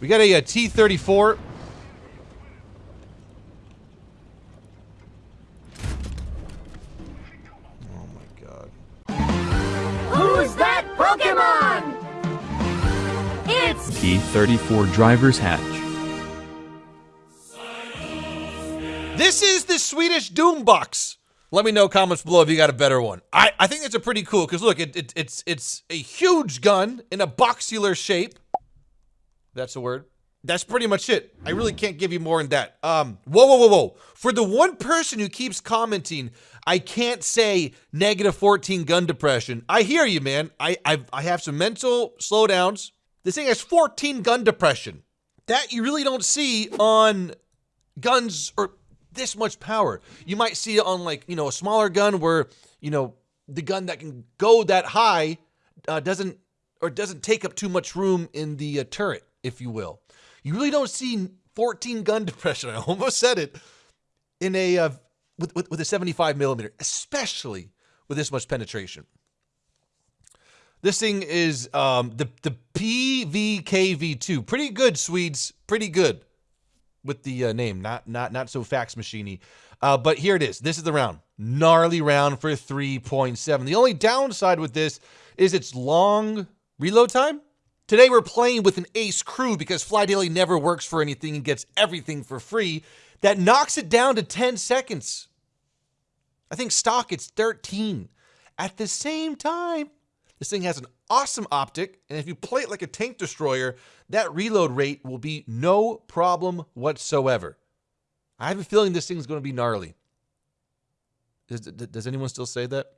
We got a, uh, a T-34. Oh my god. Who's that Pokemon? It's T-34 driver's hatch. This is the Swedish Doombox. Let me know comments below if you got a better one. I, I think it's a pretty cool because look, it, it, it's it's a huge gun in a boxular shape. That's the word. That's pretty much it. I really can't give you more than that. Um, whoa, whoa, whoa, whoa. For the one person who keeps commenting, I can't say negative 14 gun depression. I hear you, man. I I, I have some mental slowdowns. This thing has 14 gun depression. That you really don't see on guns or this much power. You might see it on like, you know, a smaller gun where, you know, the gun that can go that high uh, doesn't or doesn't take up too much room in the uh, turret, if you will. You really don't see 14 gun depression. I almost said it in a uh, with, with with a 75 millimeter, especially with this much penetration. This thing is um, the the PVKV2. Pretty good, Swedes. Pretty good with the uh, name. Not not not so fax machiney. Uh, but here it is. This is the round. Gnarly round for 3.7. The only downside with this is its long reload time. Today we're playing with an ace crew because Fly Daily never works for anything and gets everything for free. That knocks it down to 10 seconds. I think stock it's 13. At the same time, this thing has an awesome optic, and if you play it like a tank destroyer, that reload rate will be no problem whatsoever. I have a feeling this thing's going to be gnarly. Does, does anyone still say that?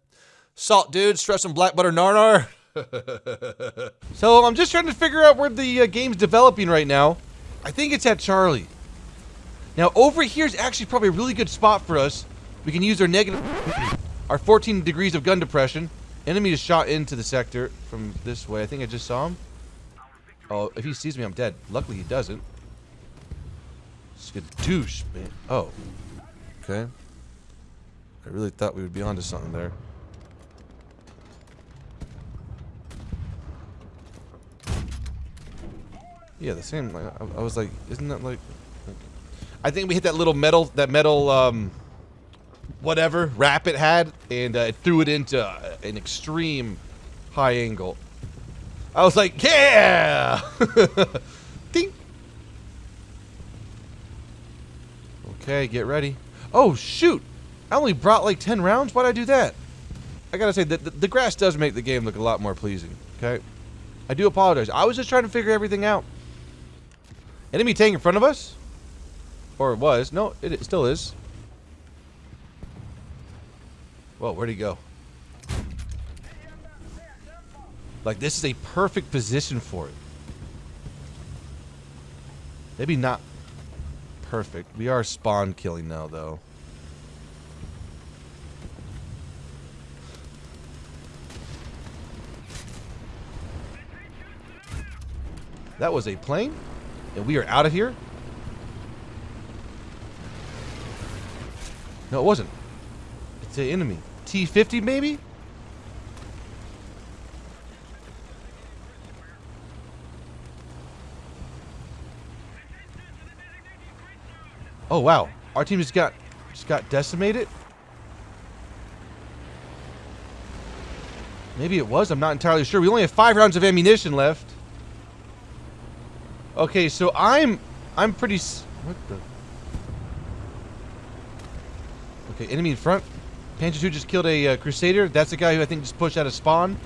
Salt, dude, stress and black butter narnar. so I'm just trying to figure out where the uh, game's developing right now. I think it's at Charlie. Now over here is actually probably a really good spot for us. We can use our negative, our 14 degrees of gun depression. Enemy is shot into the sector from this way. I think I just saw him. Oh, if he sees me, I'm dead. Luckily, he doesn't. Skadoosh, man. Oh. Okay. I really thought we would be onto something there. Yeah, the same. Like, I, I was like, isn't that like... I think we hit that little metal, that metal, um, whatever wrap it had, and uh, it threw it into uh, an extreme high angle. I was like, yeah! Ding! Okay, get ready. Oh, shoot! I only brought like 10 rounds? Why'd I do that? I gotta say, the, the, the grass does make the game look a lot more pleasing, okay? I do apologize. I was just trying to figure everything out. Enemy tank in front of us? Or it was. No, it, it still is. Whoa, where'd he go? Like, this is a perfect position for it. Maybe not perfect. We are spawn killing now, though. That was a plane? And we are out of here? No, it wasn't. It's an enemy. T-50, maybe? Oh, wow. Our team just got just got decimated? Maybe it was. I'm not entirely sure. We only have five rounds of ammunition left. Okay, so I'm I'm pretty what the Okay, enemy in front. Panther 2 just killed a uh, Crusader. That's the guy who I think just pushed out of spawn.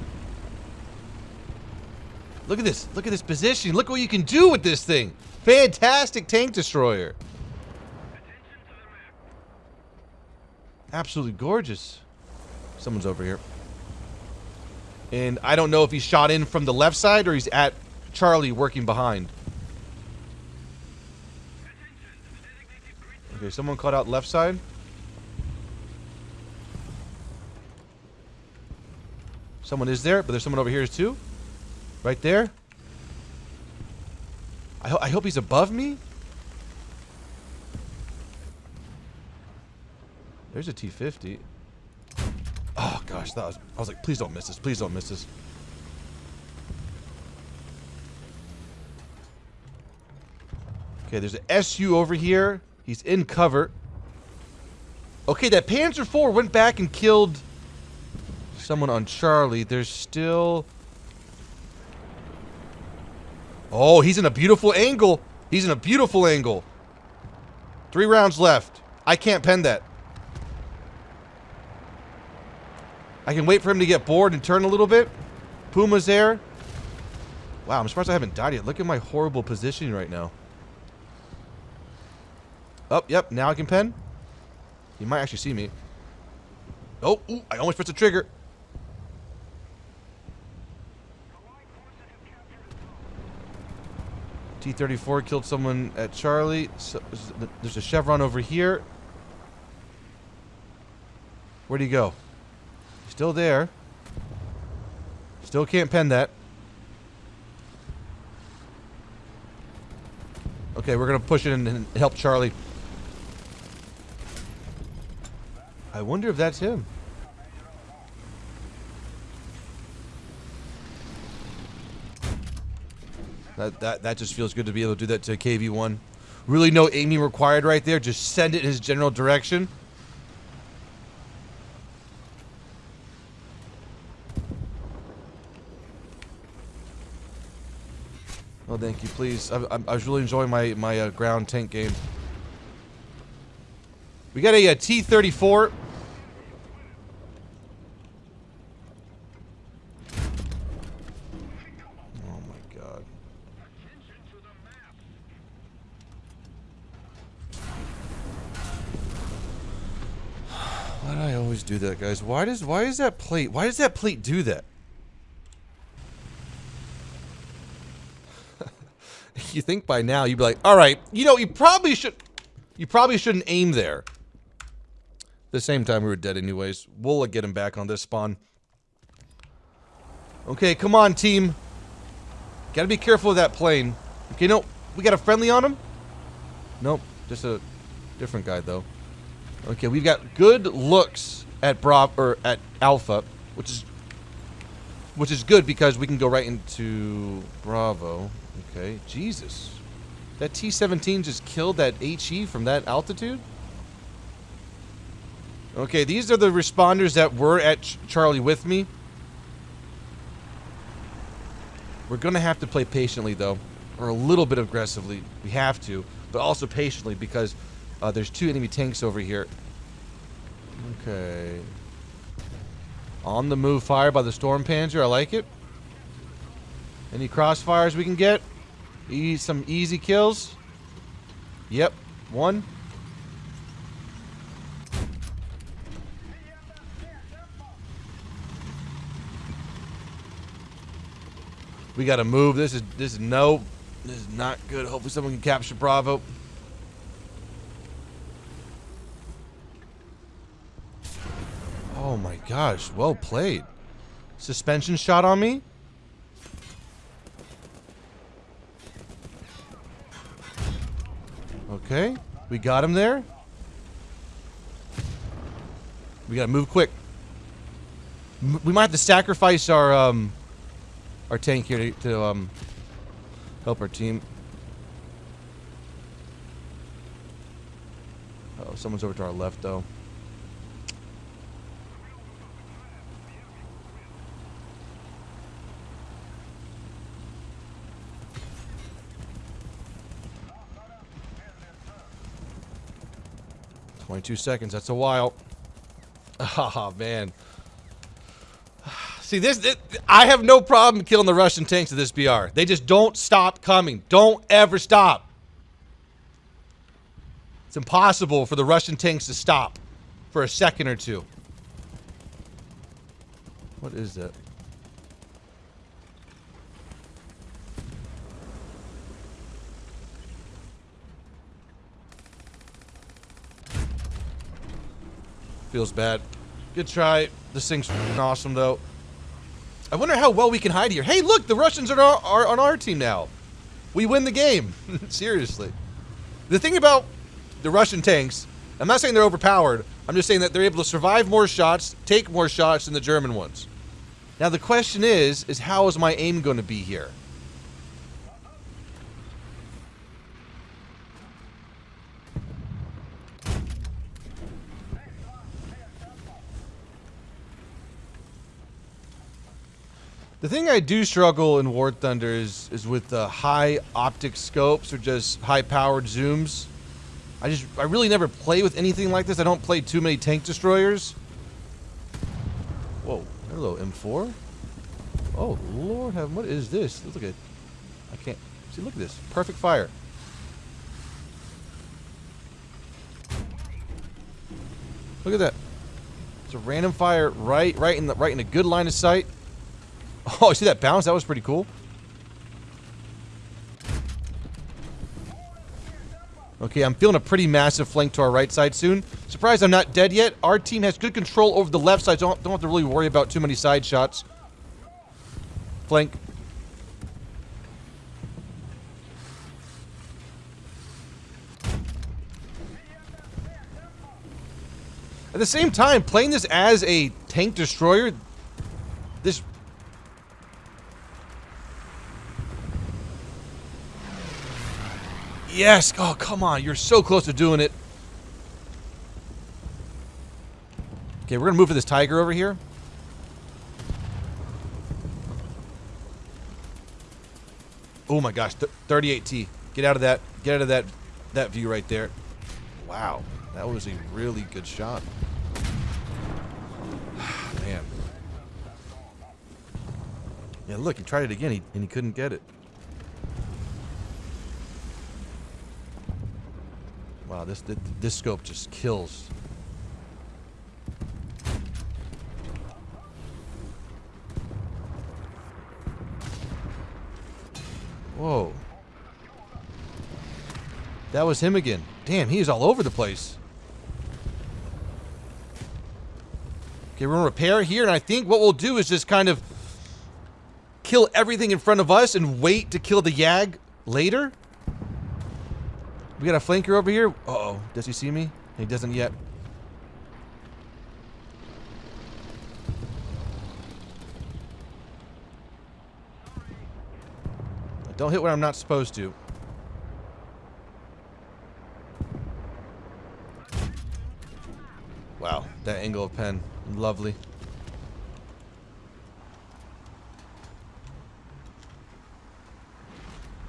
Look at this. Look at this position. Look what you can do with this thing. Fantastic tank destroyer. Absolutely gorgeous. Someone's over here. And I don't know if he's shot in from the left side or he's at Charlie working behind. Okay, someone caught out left side. Someone is there, but there's someone over here too. Right there. I, ho I hope he's above me. There's a T-50. Oh gosh, that was, I was like, please don't miss this. Please don't miss this. Okay, there's an SU over here. He's in cover. Okay, that Panzer IV went back and killed someone on Charlie. There's still... Oh, he's in a beautiful angle. He's in a beautiful angle. Three rounds left. I can't pen that. I can wait for him to get bored and turn a little bit. Puma's there. Wow, I'm surprised I haven't died yet. Look at my horrible positioning right now. Oh, yep, now I can pen. You might actually see me. Oh, ooh, I almost pressed the trigger. T-34 killed someone at Charlie. So, there's a Chevron over here. Where'd he go? Still there. Still can't pen that. Okay, we're gonna push it in and help Charlie. I wonder if that's him. That, that, that just feels good to be able to do that to KV-1. Really no aiming required right there. Just send it in his general direction. Oh, thank you, please. I, I, I was really enjoying my, my uh, ground tank game. We got a a T-34. Oh my god. Why do I always that, guys? Why does why is that plate? Why does that plate do that? you think by now you'd be like, all right, you know, you probably should, you probably shouldn't aim there. The same time, we were dead anyways. We'll uh, get him back on this spawn. Okay, come on, team. Gotta be careful of that plane. Okay, no, we got a friendly on him? Nope, just a different guy, though. Okay, we've got good looks at Bra or at Alpha, which is which is good because we can go right into Bravo. Okay, Jesus. That T-17 just killed that HE from that altitude? Okay, these are the responders that were at Ch Charlie with me. We're going to have to play patiently, though. Or a little bit aggressively. We have to. But also patiently, because uh, there's two enemy tanks over here. Okay. On the move fire by the Sturmpanzer. I like it. Any crossfires we can get? E some easy kills. Yep. One. We gotta move. This is this is no. This is not good. Hopefully someone can capture Bravo. Oh my gosh, well played. Suspension shot on me? Okay, we got him there. We gotta move quick. M we might have to sacrifice our um our tank here to, to um help our team. oh, someone's over to our left though. Twenty-two seconds. That's a while. Oh man. See this, this, I have no problem killing the Russian tanks of this BR. They just don't stop coming. Don't ever stop. It's impossible for the Russian tanks to stop for a second or two. What is that? Feels bad. Good try. This thing's awesome, though. I wonder how well we can hide here. Hey, look! The Russians are, are on our team now. We win the game. Seriously. The thing about the Russian tanks, I'm not saying they're overpowered. I'm just saying that they're able to survive more shots, take more shots than the German ones. Now, the question is, is how is my aim going to be here? The thing I do struggle in War Thunder is is with the high optic scopes or just high powered zooms. I just I really never play with anything like this. I don't play too many tank destroyers. Whoa, hello M4. Oh Lord, have what is this? Look at, I can't see. Look at this, perfect fire. Look at that. It's a random fire right, right in the right in a good line of sight. Oh, see that bounce? That was pretty cool. Okay, I'm feeling a pretty massive flank to our right side soon. Surprised I'm not dead yet. Our team has good control over the left side, so don't, don't have to really worry about too many side shots. Flank. At the same time, playing this as a tank destroyer, this Yes! Oh, come on. You're so close to doing it. Okay, we're gonna move for this tiger over here. Oh my gosh, 38T. Get out of that. Get out of that that view right there. Wow. That was a really good shot. Man. Yeah, look, he tried it again he, and he couldn't get it. Wow, this, this scope just kills. Whoa. That was him again. Damn, he's all over the place. Okay, we're gonna repair here, and I think what we'll do is just kind of kill everything in front of us and wait to kill the Yag later. We got a flanker over here. Uh oh Does he see me? He doesn't yet. Don't hit where I'm not supposed to. Wow, that angle of pen. Lovely.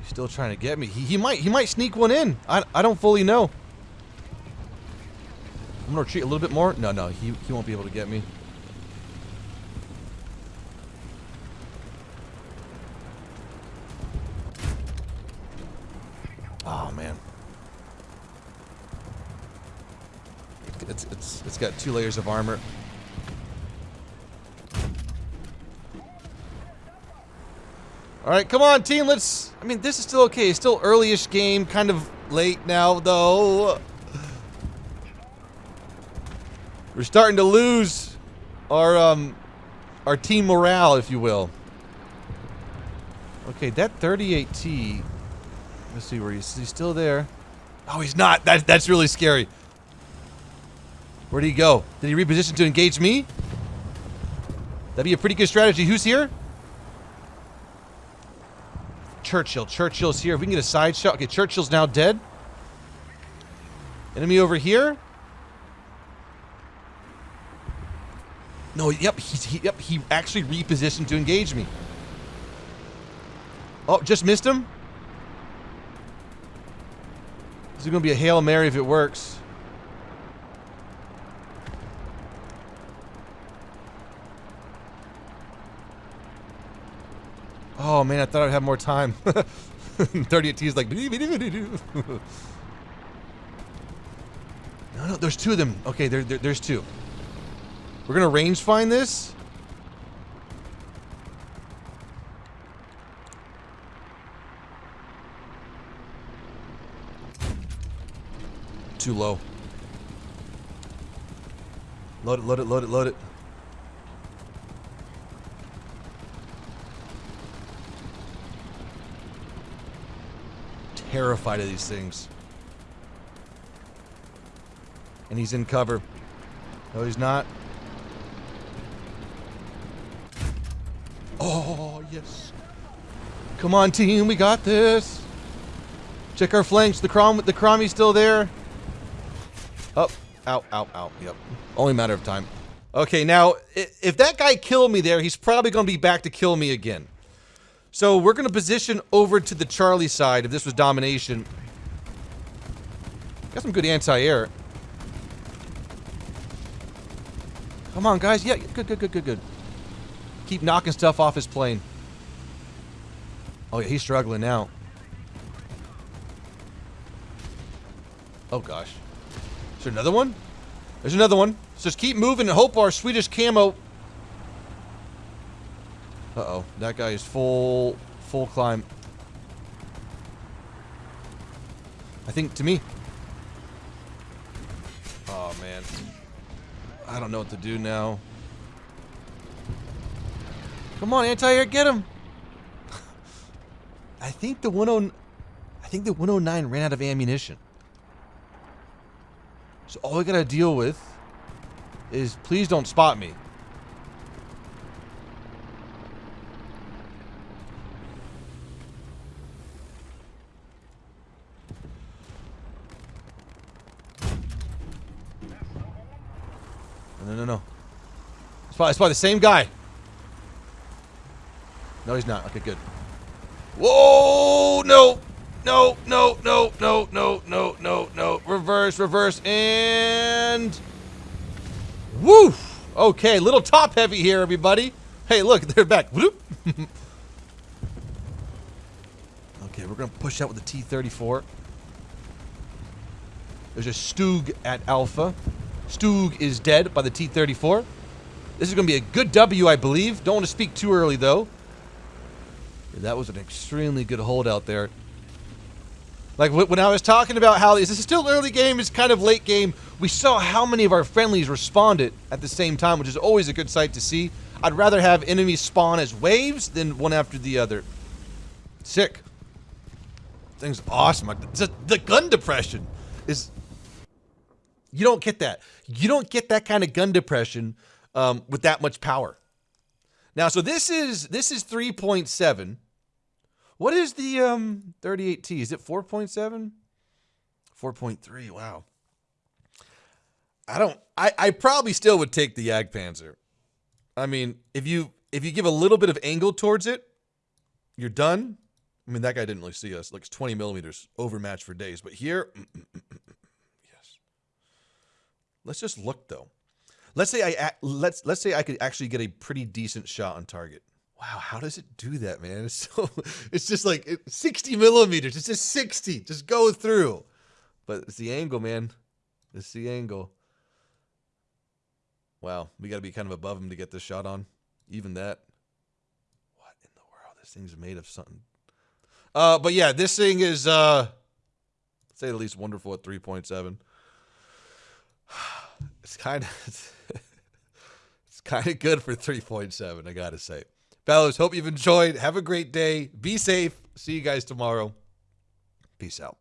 Still trying to get me. He, he might he might sneak one in. I, I don't fully know. I'm gonna retreat a little bit more. No, no, he, he won't be able to get me. Oh man. It's it's it's got two layers of armor. All right, come on, team. Let's. I mean, this is still okay. It's still early-ish game. Kind of late now, though. We're starting to lose our um our team morale, if you will. Okay, that 38T. Let's see where he's. He's still there. Oh, he's not. That that's really scary. Where'd he go? Did he reposition to engage me? That'd be a pretty good strategy. Who's here? Churchill. Churchill's here. If we can get a side shot. Okay, Churchill's now dead. Enemy over here. No, yep, he's, he, yep, he actually repositioned to engage me. Oh, just missed him? This is going to be a Hail Mary if it works. Oh man, I thought I'd have more time. 38T is like. no, no, there's two of them. Okay, there, there, there's two. We're gonna range find this. Too low. Load it, load it, load it, load it. Terrified of these things. And he's in cover. No, he's not. Oh, yes. Come on, team. We got this. Check our flanks. The Crom the Cromie's still there. Up. Oh, ow, ow, ow. Yep. Only matter of time. Okay, now if that guy killed me there, he's probably going to be back to kill me again. So we're going to position over to the Charlie side if this was domination. Got some good anti-air. Come on, guys. Yeah, good, good, good, good, good. Keep knocking stuff off his plane. Oh, yeah, he's struggling now. Oh, gosh. Is there another one? There's another one. So just keep moving and hope our Swedish camo... Uh-oh. That guy is full... Full climb. I think to me. Oh, man. I don't know what to do now. Come on, anti-air, get him! I think the 10... I think the 109 ran out of ammunition. So all we gotta deal with is please don't spot me. No, no. It's probably, it's the same guy. No, he's not. Okay, good. Whoa! No! No, no, no, no, no, no, no, no. Reverse, reverse, and... Woo! Okay, little top heavy here, everybody. Hey, look, they're back. Okay, we're to push out with the T-34. There's a Stug at Alpha. Stug is dead by the T-34. This is going to be a good W, I believe. Don't want to speak too early, though. That was an extremely good holdout there. Like when I was talking about how this is still early game, it's kind of late game. We saw how many of our friendlies responded at the same time, which is always a good sight to see. I'd rather have enemies spawn as waves than one after the other. Sick. Thing's awesome. The gun depression is. You don't get that. You don't get that kind of gun depression um, with that much power. Now, so this is this is 3.7. What is the um 38T? Is it 4.7? 4.3. Wow. I don't I I probably still would take the Jagdpanzer. I mean, if you if you give a little bit of angle towards it, you're done. I mean, that guy didn't really see us. It's 20 millimeters overmatched for days, but here, yes. Mm, mm, mm, Let's just look though. Let's say I let's let's say I could actually get a pretty decent shot on target. Wow, how does it do that, man? It's so it's just like it, 60 millimeters. It's just 60. Just go through. But it's the angle, man. It's the angle. Wow, we got to be kind of above him to get this shot on. Even that. What in the world? This thing's made of something. Uh, but yeah, this thing is uh, say the least wonderful at 3.7. It's kind of it's kind of good for 3.7, I gotta say. Fellas, hope you've enjoyed. Have a great day. Be safe. See you guys tomorrow. Peace out.